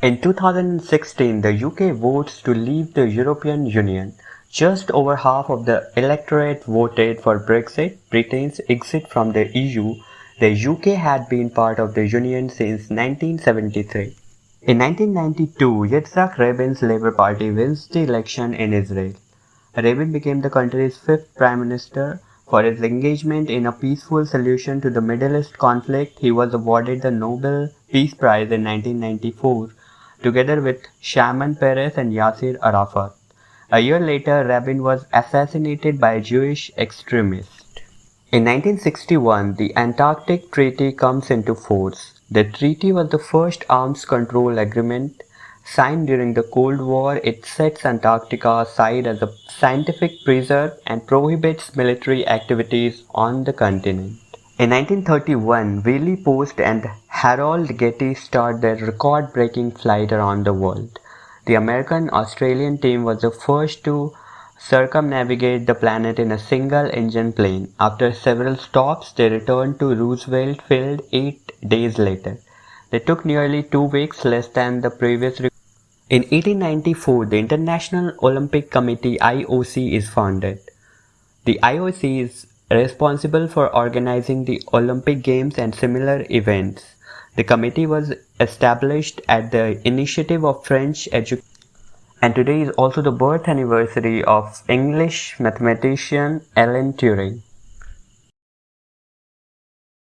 In 2016, the UK votes to leave the European Union. Just over half of the electorate voted for Brexit, Britain's exit from the EU. The UK had been part of the Union since 1973. In 1992, Yitzhak Rabin's Labour Party wins the election in Israel. Rabin became the country's fifth prime minister. For his engagement in a peaceful solution to the Middle East conflict, he was awarded the Nobel Peace Prize in 1994, together with Shimon Peres and Yasser Arafat. A year later, Rabin was assassinated by a Jewish extremist. In 1961, the Antarctic Treaty comes into force. The treaty was the first arms control agreement signed during the Cold War. It sets Antarctica aside as a scientific preserve and prohibits military activities on the continent. In 1931, Wiley Post and Harold Gatty started their record-breaking flight around the world. The American-Australian team was the first to circumnavigate the planet in a single-engine plane. After several stops, they returned to Roosevelt Field eight days later. They took nearly two weeks, less than the previous record. In 1894, the International Olympic Committee IOC is founded. The IOC is responsible for organizing the Olympic Games and similar events. The committee was established at the initiative of French educators and today is also the birth anniversary of English mathematician Alan Turing.